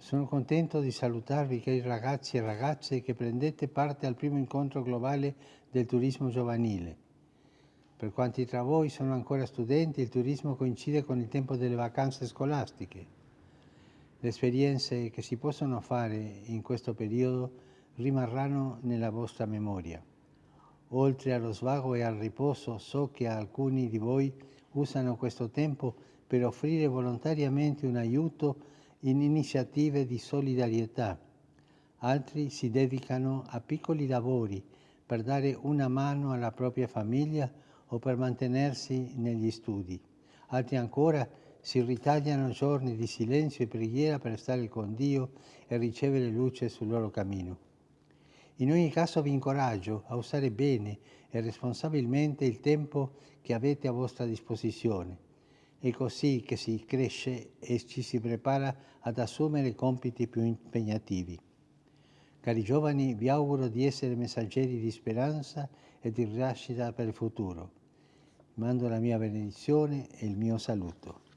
Sono contento di salutarvi cari ragazzi e ragazze che prendete parte al primo incontro globale del turismo giovanile. Per quanti tra voi sono ancora studenti, il turismo coincide con il tempo delle vacanze scolastiche. Le esperienze che si possono fare in questo periodo rimarranno nella vostra memoria. Oltre allo svago e al riposo, so che alcuni di voi usano questo tempo per offrire volontariamente un aiuto in iniziative di solidarietà. Altri si dedicano a piccoli lavori per dare una mano alla propria famiglia o per mantenersi negli studi. Altri ancora si ritagliano giorni di silenzio e preghiera per stare con Dio e ricevere luce sul loro cammino. In ogni caso vi incoraggio a usare bene e responsabilmente il tempo che avete a vostra disposizione è così che si cresce e ci si prepara ad assumere compiti più impegnativi. Cari giovani, vi auguro di essere messaggeri di speranza e di rinascita per il futuro. Mando la mia benedizione e il mio saluto.